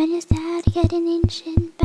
when you start getting ancient?